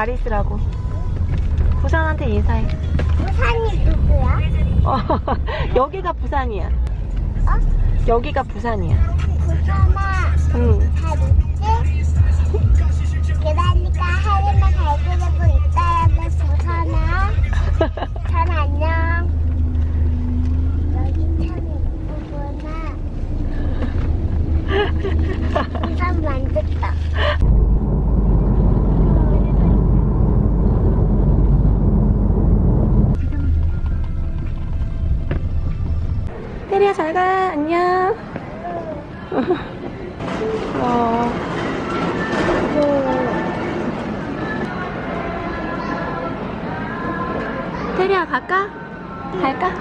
잘 있으라고. 부산한테 인사해. 부산이 누구야? 어, 여기가 부산이야. 어? 여기가 부산이야. 부산아 테리야 잘 가. 안녕. 어. 테리야 갈까? 갈까?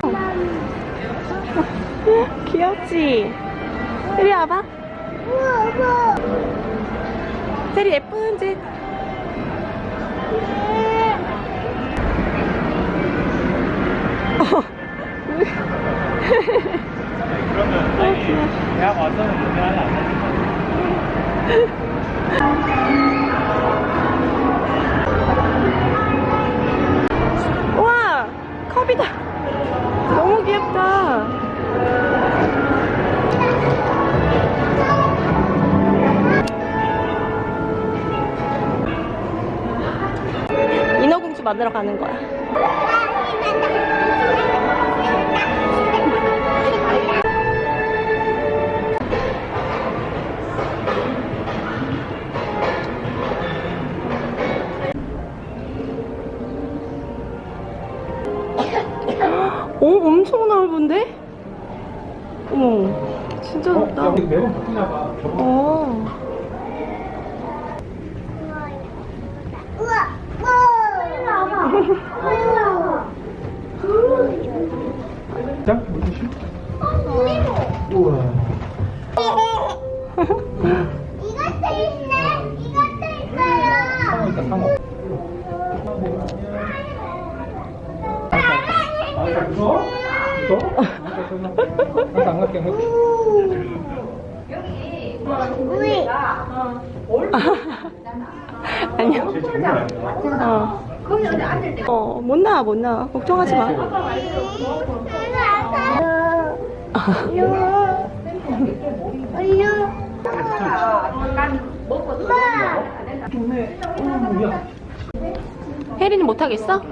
귀엽지? 테리 와봐. 테리 예쁜 짓. 그러면 저희 대학 와서는 문제하지 않나요? 우와 컵이다. 너무 귀엽다. 인어공주 만나러 가는 거야. 오, 엄청 넓은데? 어머, 진짜 넓다. 여기 매번 바뀌나 봐. 어. 짱? 물티슈? 우와. 이것도 있네 이것도 있어요 상어 있다, 상어. 아, 자, 무서워? 무서워? 나도 안 갈게, 안 갈게. 우리 아니야. 어. 어, 못 나와, 못 나와. 걱정하지 마. 혜리는 못하겠어?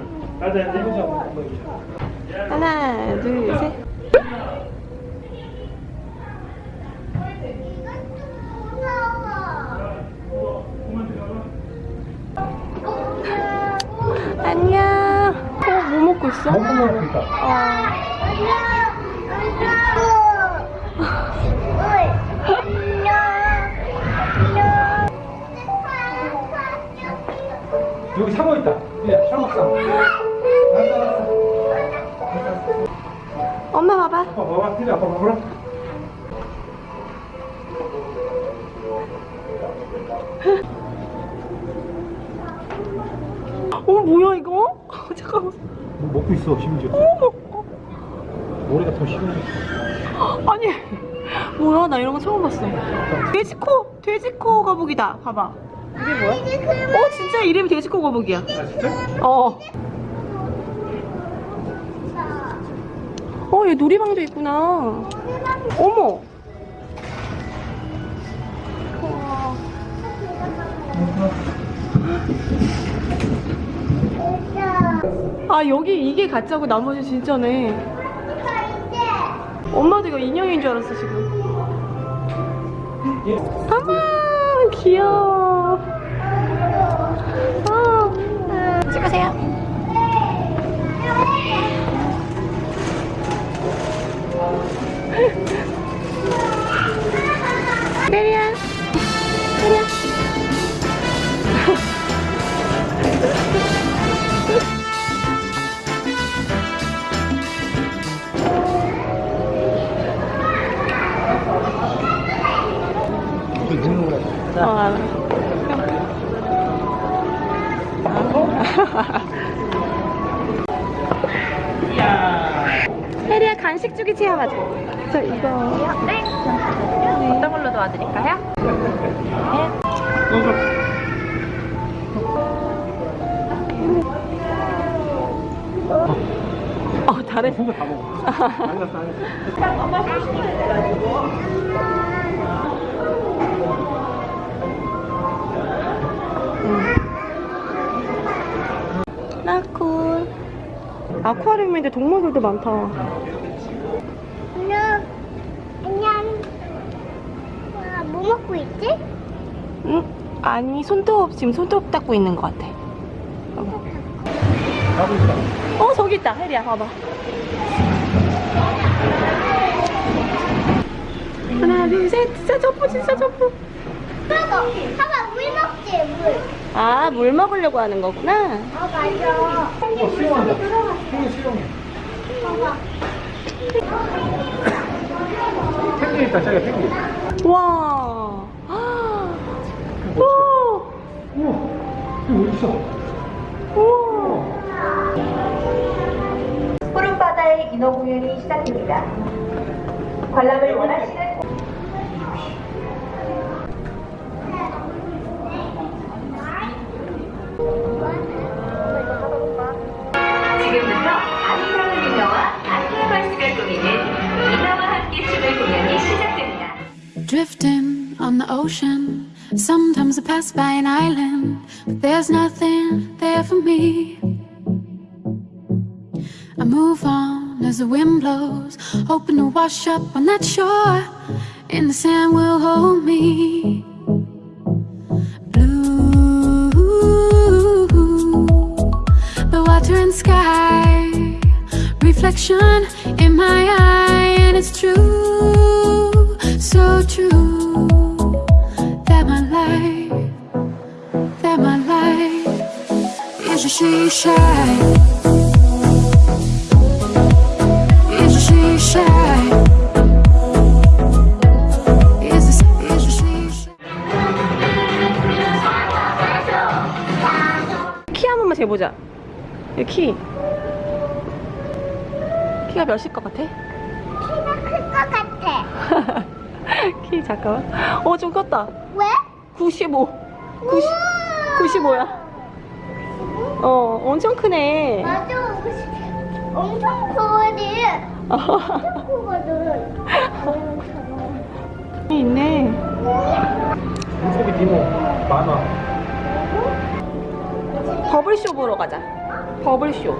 하나, 둘, 셋. 안녕. 어, 뭐 먹고 있어? 먹고 먹고 있다. 어. 여기 상어 있다. 예, 상어 상어. 엄마 봐봐. 아빠 봐봐, 필요 아빠 봐보라. 어, 뭐야, 이거? 잠깐만. 뭐 먹고 있어, 심지어. 어머. 머리가 더 심해. 아니 뭐야 나 이런 거 처음 봤어 돼지코 돼지코 거북이다 봐봐 이게 뭐야? 어 진짜 이름이 돼지코 거북이야 아, 진짜? 어. 어, 얘 놀이방도 있구나. 어머. 아, 여기 이게 가짜고 나머지 진짜네. 엄마도 이거 인형인 줄 알았어, 지금. 어머, 귀여워. 어, 찍으세요. 어. 혜리야 간식 주기 체험하자 저 이거 네. 네. 어떤 걸로 도와드릴까요? 네. 어, 잘해. 다 먹어. 안갔어, 안갔어. 엄마 30분 해가지고. 아쿠아리움인데 동물들도 많다. 안녕. 안녕. 와, 뭐 먹고 있지? 응? 아니 손톱 지금 손톱 닦고 있는 것 같아. 봐봐. 어 저기 있다 혜리야 봐봐. 하나 둘셋 진짜 점프 진짜 점프. 그거. 봐봐, 물 먹지, 물. 아물 먹으려고 하는 거구나. 어, 맞아. 어, 수영해. 봐봐. 펭귄 있다, 저기 펭귄. 와. 아. 멋지다. 우와. 우와, 이거 어디 있어? 우와. 푸른 바다의 인어 공연이 시작됩니다. 관람을 원하시는 Drifting on the ocean. Sometimes I pass by an island, but there's nothing there for me. I move on as the wind blows, hoping to wash up on that shore, and the sand will hold me. Blue, the water and sky, reflection in my eye, and it's true, so true that my life, that my life is a she shine. 재보자. 이 키. 키가 몇일 것 같아? 키가 클 것 같아. 키 잠깐만. 어 좀 컸다. 왜? 95. 90, 95야. 어 엄청 크네. 맞아. 엄청 커지. 엄청 크거든. 있네. 물고기 디노 만화. 버블쇼 보러 가자. 버블쇼.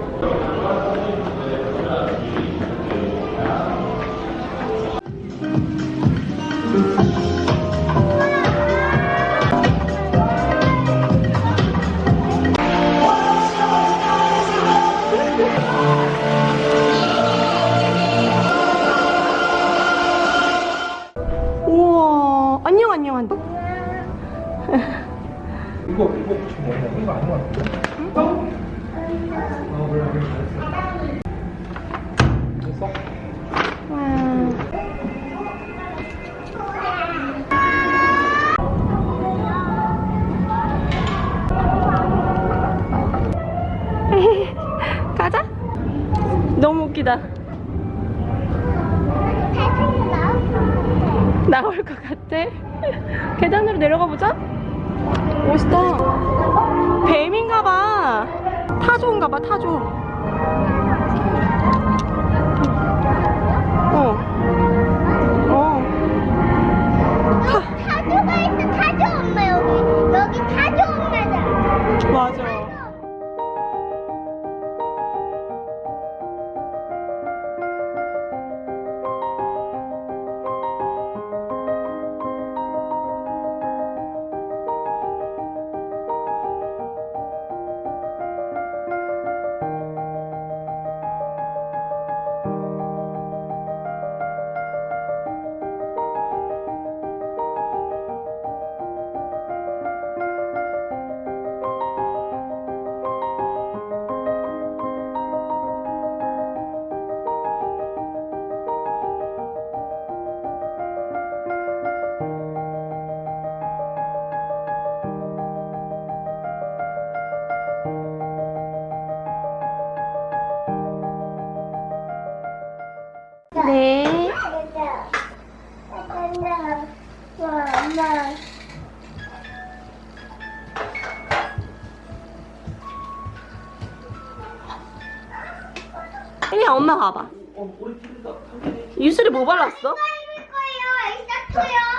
이거 아닌 것 같은데? 어? 어, 잘했어. 됐어? 와. 가자. 너무 웃기다. 나올 것 같아. 계단으로 내려가 보자. 멋있다. 뱀인가 봐. 타조인가 봐, 타조. 네. 혜리야 엄마 봐봐. 유슬이 뭐 발랐어? 입을 거예요. 에이사토요.